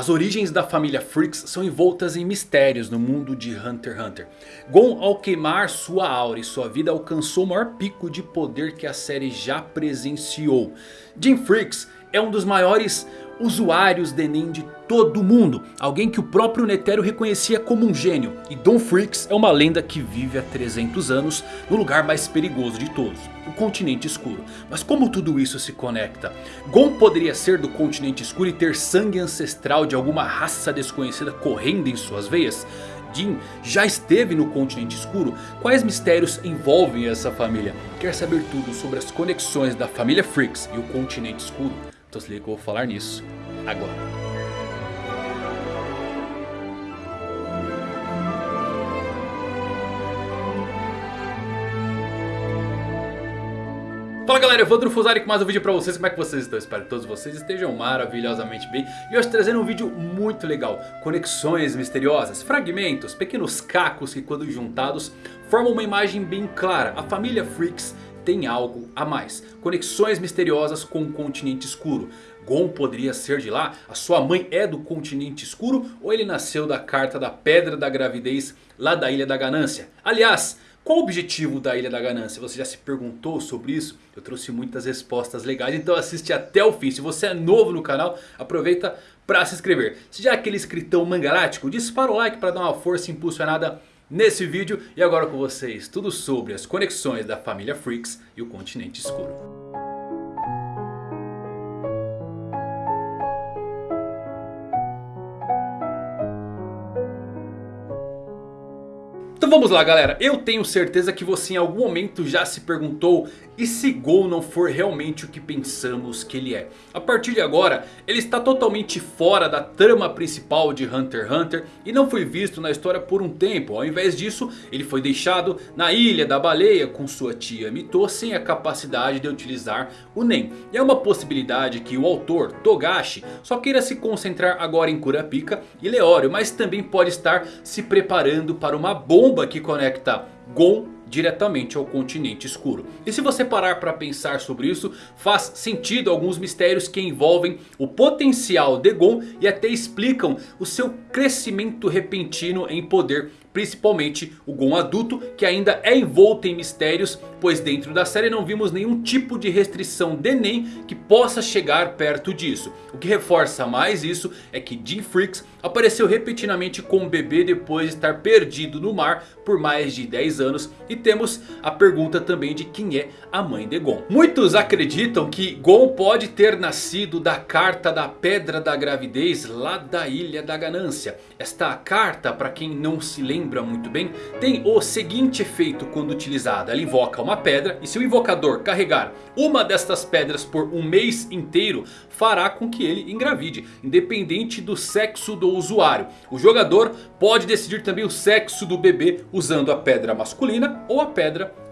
As origens da família Freaks são envoltas em mistérios no mundo de Hunter x Hunter. Gon ao queimar sua aura e sua vida alcançou o maior pico de poder que a série já presenciou. Jim Freaks é um dos maiores usuários de Enem de todo mundo. Alguém que o próprio Netero reconhecia como um gênio. E Don Freaks é uma lenda que vive há 300 anos no lugar mais perigoso de todos. O continente escuro. Mas como tudo isso se conecta? Gon poderia ser do continente escuro e ter sangue ancestral de alguma raça desconhecida correndo em suas veias? Jin já esteve no continente escuro? Quais mistérios envolvem essa família? Quer saber tudo sobre as conexões da família Freaks e o continente escuro? Então se liga que eu vou falar nisso. Agora. Fala galera, Evandro Fusari com mais um vídeo pra vocês, como é que vocês estão? Espero que todos vocês estejam maravilhosamente bem. E hoje trazendo um vídeo muito legal. Conexões misteriosas, fragmentos, pequenos cacos que quando juntados Formam uma imagem bem clara. A família Freaks tem algo a mais. Conexões misteriosas com o continente escuro. Gon poderia ser de lá? A sua mãe é do continente escuro? Ou ele nasceu da carta da pedra da gravidez lá da Ilha da Ganância? Aliás, qual o objetivo da Ilha da Ganância? Você já se perguntou sobre isso? Eu trouxe muitas respostas legais, então assiste até o fim. Se você é novo no canal, aproveita para se inscrever. Se já é aquele escritão mangalático, dispara o like para dar uma força impulsionada nesse vídeo. E agora com vocês, tudo sobre as conexões da família Freaks e o continente escuro. Então vamos lá galera, eu tenho certeza que você em algum momento já se perguntou e se Gon não for realmente o que pensamos que ele é? A partir de agora, ele está totalmente fora da trama principal de Hunter x Hunter e não foi visto na história por um tempo. Ao invés disso, ele foi deixado na ilha da baleia com sua tia Mito sem a capacidade de utilizar o Nen. E é uma possibilidade que o autor, Togashi, só queira se concentrar agora em Kurapika e Leório. Mas também pode estar se preparando para uma bomba que conecta Gon diretamente ao continente escuro. E se você parar para pensar sobre isso, faz sentido alguns mistérios que envolvem o potencial de Gon e até explicam o seu crescimento repentino em poder Principalmente o Gon adulto que ainda é envolto em mistérios. Pois dentro da série não vimos nenhum tipo de restrição de Nen que possa chegar perto disso. O que reforça mais isso é que Jim Freaks apareceu repetidamente com o bebê depois de estar perdido no mar por mais de 10 anos. E temos a pergunta também de quem é a mãe de Gon. Muitos acreditam que Gon pode ter nascido da carta da pedra da gravidez lá da ilha da ganância. Esta carta para quem não se lembra lembra muito bem, tem o seguinte efeito quando utilizada. Ela invoca uma pedra e se o invocador carregar uma destas pedras por um mês inteiro, fará com que ele engravide, independente do sexo do usuário. O jogador pode decidir também o sexo do bebê usando a pedra masculina ou a pedra feminina.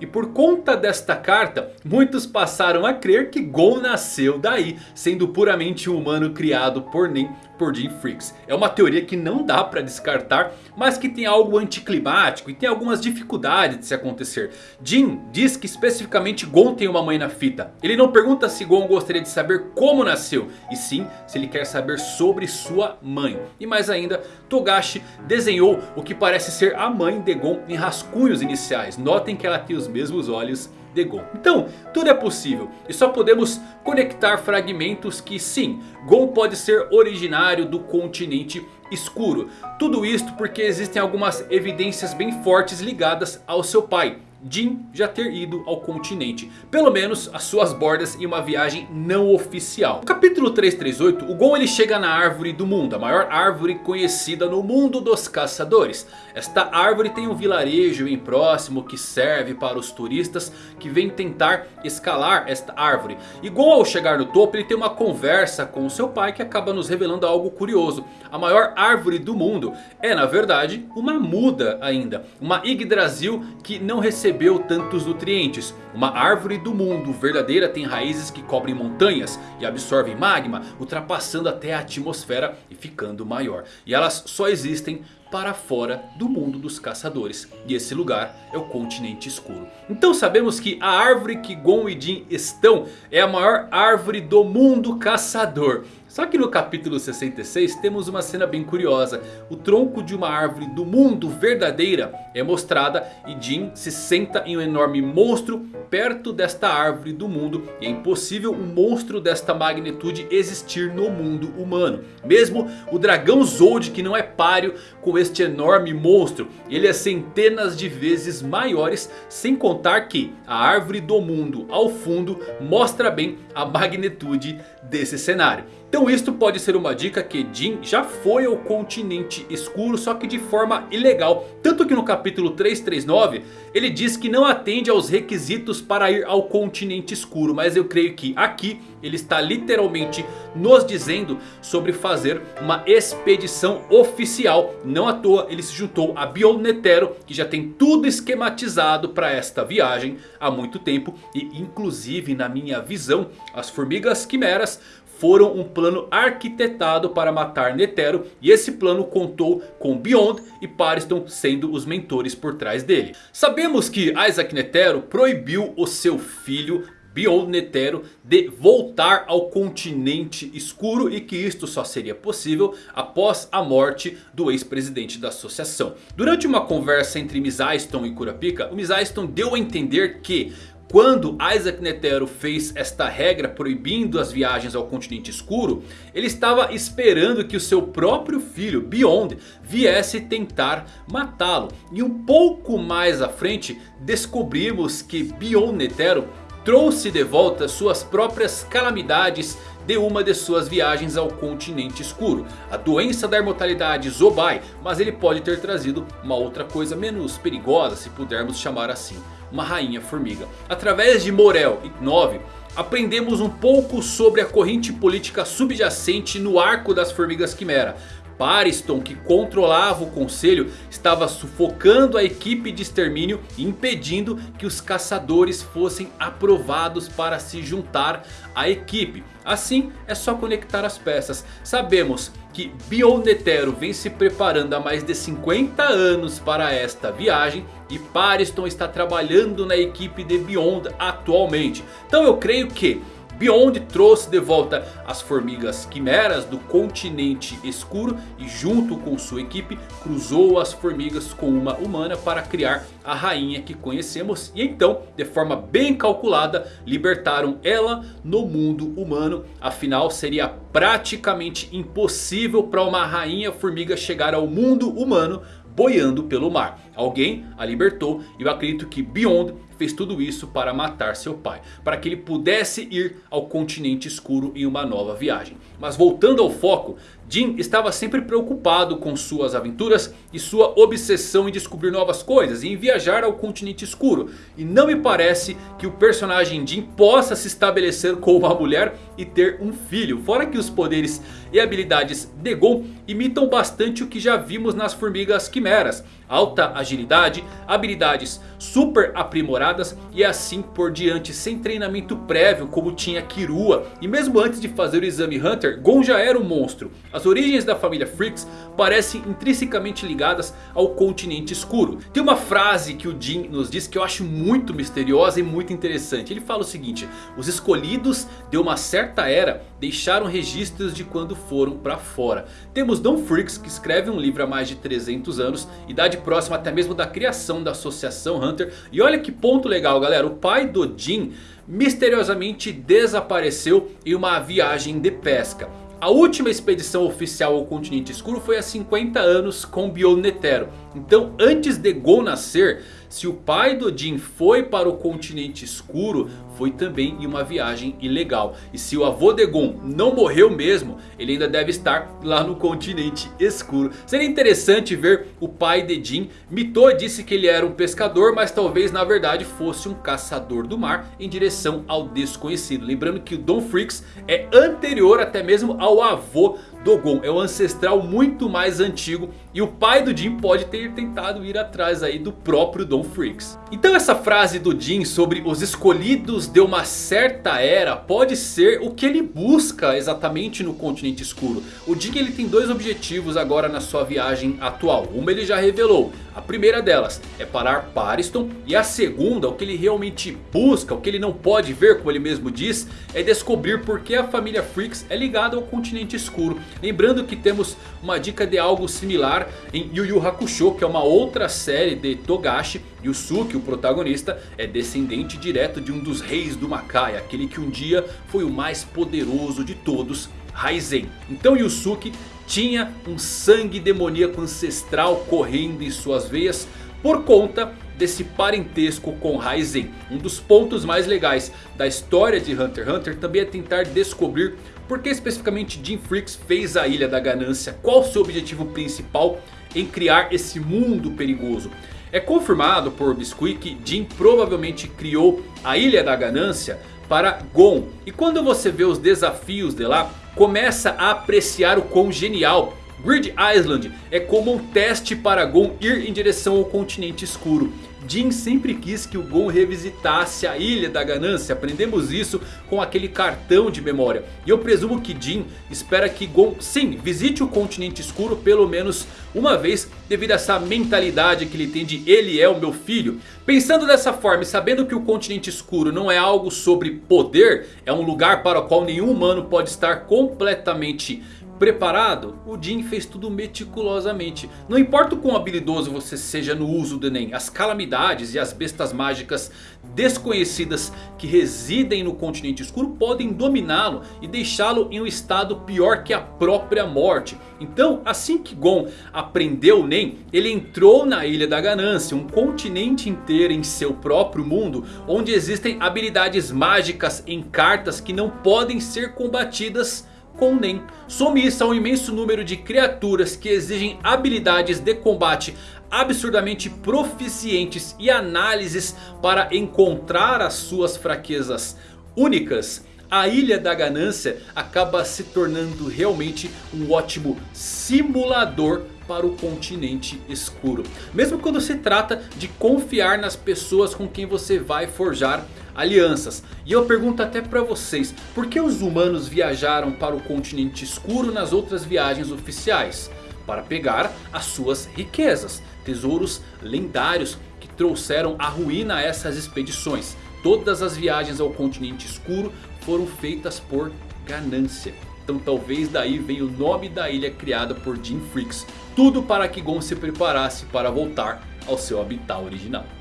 E por conta desta carta, muitos passaram a crer que Gon nasceu daí, sendo puramente um humano criado por Nen por Jim Freaks. É uma teoria que não dá para descartar, mas que tem algo anticlimático e tem algumas dificuldades de se acontecer. Jim diz que especificamente Gon tem uma mãe na fita. Ele não pergunta se Gon gostaria de saber como nasceu, e sim se ele quer saber sobre sua mãe. E mais ainda, Togashi desenhou o que parece ser a mãe de Gon em rascunhos iniciais. Notem que ela tem os mesmos olhos de Gon. Então, tudo é possível. E só podemos conectar fragmentos que sim, Gon pode ser originário do continente escuro. Tudo isto porque existem algumas evidências bem fortes ligadas ao seu pai. Jin já ter ido ao continente. Pelo menos as suas bordas em uma viagem não oficial. No capítulo 338 o Gon ele chega na árvore do mundo. A maior árvore conhecida no mundo dos caçadores. Esta árvore tem um vilarejo bem próximo que serve para os turistas que vêm tentar escalar esta árvore. E Gon ao chegar no topo ele tem uma conversa com seu pai que acaba nos revelando algo curioso. A maior árvore do mundo é na verdade uma muda ainda. Uma Yggdrasil que não recebeu recebeu tantos nutrientes. Uma árvore do mundo verdadeira tem raízes que cobrem montanhas e absorvem magma, ultrapassando até a atmosfera e ficando maior. E elas só existem para fora do mundo dos caçadores. E esse lugar é o continente escuro. Então sabemos que a árvore que Gon e Jin estão é a maior árvore do mundo caçador. Só que no capítulo 66 temos uma cena bem curiosa. O tronco de uma árvore do mundo verdadeira é mostrada e Jin se senta em um enorme monstro perto desta árvore do mundo. E é impossível um monstro desta magnitude existir no mundo humano. Mesmo o dragão Zold que não é páreo com este enorme monstro. Ele é centenas de vezes maiores. Sem contar que a árvore do mundo ao fundo mostra bem a magnitude desse cenário. Então isto pode ser uma dica que Jin já foi ao continente escuro, só que de forma ilegal. Tanto que no capítulo 339 ele diz que não atende aos requisitos para ir ao continente escuro. Mas eu creio que aqui ele está literalmente nos dizendo sobre fazer uma expedição oficial. Não à toa ele se juntou a Beyond Netero que já tem tudo esquematizado para esta viagem há muito tempo. E inclusive na minha visão as formigas quimeras foram um plano arquitetado para matar Netero. E esse plano contou com Beyond e Pariston sendo os mentores por trás dele. Sabemos que Isaac Netero proibiu o seu filho Beyond Netero de voltar ao continente escuro e que isto só seria possível após a morte do ex-presidente da associação. Durante uma conversa entre Misaiston e Kurapika, o Misaiston deu a entender que quando Isaac Netero fez esta regra proibindo as viagens ao continente escuro. Ele estava esperando que o seu próprio filho Beyond viesse tentar matá-lo. E um pouco mais à frente descobrimos que Beyond Netero trouxe de volta suas próprias calamidades de uma de suas viagens ao continente escuro. A doença da imortalidade Zobai. Mas ele pode ter trazido uma outra coisa menos perigosa se pudermos chamar assim uma rainha formiga. Através de Morel e Nove, aprendemos um pouco sobre a corrente política subjacente no arco das formigas quimera. Pariston, que controlava o conselho, estava sufocando a equipe de extermínio e impedindo que os caçadores fossem aprovados para se juntar à equipe. Assim é só conectar as peças. Sabemos que Bionetero vem se preparando há mais de 50 anos para esta viagem. E Pariston está trabalhando na equipe de Beyond atualmente. Então eu creio que Beyond trouxe de volta as formigas quimeras do continente escuro e junto com sua equipe cruzou as formigas com uma humana para criar a rainha que conhecemos. E então, de forma bem calculada, libertaram ela no mundo humano. Afinal, seria praticamente impossível para uma rainha formiga chegar ao mundo humano boiando pelo mar. Alguém a libertou e eu acredito que Beyond fez tudo isso para matar seu pai. Para que ele pudesse ir ao continente escuro em uma nova viagem. Mas voltando ao foco, Jin estava sempre preocupado com suas aventuras e sua obsessão em descobrir novas coisas e em viajar ao continente escuro. E não me parece que o personagem Jin possa se estabelecer com uma mulher e ter um filho. Fora que os poderes e habilidades de Gon imitam bastante o que já vimos nas formigas quimeras. Alta agilidade, habilidades super aprimoradas e assim por diante sem treinamento prévio como tinha Kirua. E mesmo antes de fazer o exame Hunter, Gon já era um monstro. As origens da família Freaks parecem intrinsecamente ligadas ao continente escuro. Tem uma frase que o Jin nos diz que eu acho muito misteriosa e muito interessante. Ele fala o seguinte, os escolhidos de uma certa era deixaram registros de quando foram para fora. Temos Don Freaks que escreve um livro há mais de 300 anos, idade próxima até mesmo da criação da Associação Hunter. E olha que ponto legal galera, o pai do Jin misteriosamente desapareceu em uma viagem de pesca. A última expedição oficial ao continente escuro foi há 50 anos com Bionetero. Então antes de Gon nascer, se o pai do Jin foi para o continente escuro, foi também em uma viagem ilegal. E se o avô de Gon não morreu mesmo, ele ainda deve estar lá no continente escuro. Seria interessante ver o pai de Jin. Mito disse que ele era um pescador, mas talvez na verdade fosse um caçador do mar em direção ao desconhecido. Lembrando que o Don Freaks é anterior até mesmo ao avô Dogon é o ancestral muito mais antigo e o pai do Jin pode ter tentado ir atrás aí do próprio Don Freaks. Então essa frase do Jin sobre os escolhidos de uma certa era pode ser o que ele busca exatamente no continente escuro. O Jin ele tem dois objetivos agora na sua viagem atual. Uma ele já revelou. A primeira delas é parar Pariston. E a segunda, o que ele realmente busca, o que ele não pode ver como ele mesmo diz. É descobrir por que a família Freaks é ligada ao continente escuro. Lembrando que temos uma dica de algo similar em Yu Yu Hakusho. Que é uma outra série de Togashi. Yusuke, o protagonista, é descendente direto de um dos reis do Makai. Aquele que um dia foi o mais poderoso de todos, Raizen. Então Yusuke tinha um sangue demoníaco ancestral correndo em suas veias por conta desse parentesco com Raizen. Um dos pontos mais legais da história de Hunter x Hunter também é tentar descobrir por que especificamente Jim Freaks fez a Ilha da Ganância. Qual o seu objetivo principal em criar esse mundo perigoso. É confirmado por Biscuit que Jim provavelmente criou a Ilha da Ganância para Gon. E quando você vê os desafios de lá, começa a apreciar o quão genial Grid Island é como um teste para Gon ir em direção ao continente escuro. Jin sempre quis que o Gon revisitasse a Ilha da Ganância. Aprendemos isso com aquele cartão de memória. E eu presumo que Jin espera que Gon sim visite o continente escuro pelo menos uma vez. Devido a essa mentalidade que ele tem de ele é o meu filho. Pensando dessa forma e sabendo que o continente escuro não é algo sobre poder. É um lugar para o qual nenhum humano pode estar completamente preparado, o Jin fez tudo meticulosamente. Não importa o quão habilidoso você seja no uso do Nen, as calamidades e as bestas mágicas desconhecidas que residem no continente escuro podem dominá-lo e deixá-lo em um estado pior que a própria morte. Então assim que Gon aprendeu o Nen, ele entrou na Ilha da Ganância, um continente inteiro em seu próprio mundo, onde existem habilidades mágicas em cartas que não podem ser combatidas com Nen. Some-se a um imenso número de criaturas que exigem habilidades de combate absurdamente proficientes e análises para encontrar as suas fraquezas únicas. A Ilha da Ganância acaba se tornando realmente um ótimo simulador para o continente escuro. Mesmo quando se trata de confiar nas pessoas com quem você vai forjar alianças. E eu pergunto até para vocês, por que os humanos viajaram para o continente escuro nas outras viagens oficiais? Para pegar as suas riquezas, tesouros lendários que trouxeram a ruína a essas expedições. Todas as viagens ao continente escuro foram feitas por ganância. Então talvez daí venha o nome da ilha criada por Jim Freaks. Tudo para que Gon se preparasse para voltar ao seu habitat original.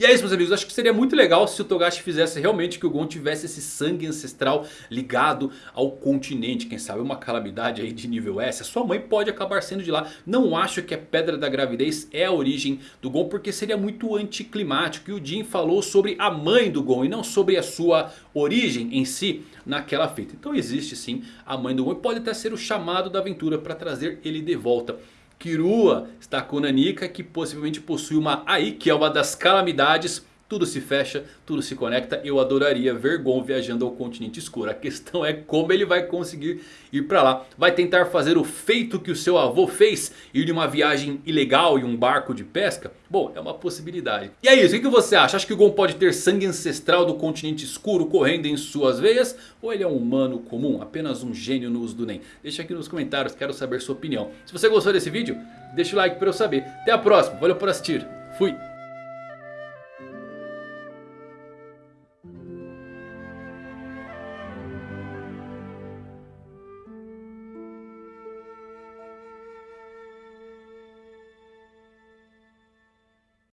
E é isso meus amigos, acho que seria muito legal se o Togashi fizesse realmente que o Gon tivesse esse sangue ancestral ligado ao continente. Quem sabe uma calamidade aí de nível S. A sua mãe pode acabar sendo de lá. Não acho que a Pedra da Gravidez é a origem do Gon porque seria muito anticlimático. E o Jin falou sobre a mãe do Gon e não sobre a sua origem em si naquela feita. Então existe sim a mãe do Gon e pode até ser o chamado da aventura para trazer ele de volta. Kirua está com Nanika que possivelmente possui uma AI que é uma das calamidades tudo se fecha, tudo se conecta. Eu adoraria ver Gon viajando ao continente escuro. A questão é como ele vai conseguir ir para lá. Vai tentar fazer o feito que o seu avô fez? Ir de uma viagem ilegal e um barco de pesca? Bom, é uma possibilidade. E é isso, o que você acha? Acha que o Gon pode ter sangue ancestral do continente escuro correndo em suas veias? Ou ele é um humano comum, apenas um gênio no uso do Nen? Deixa aqui nos comentários, quero saber sua opinião. Se você gostou desse vídeo, deixa o like para eu saber. Até a próxima, valeu por assistir, fui!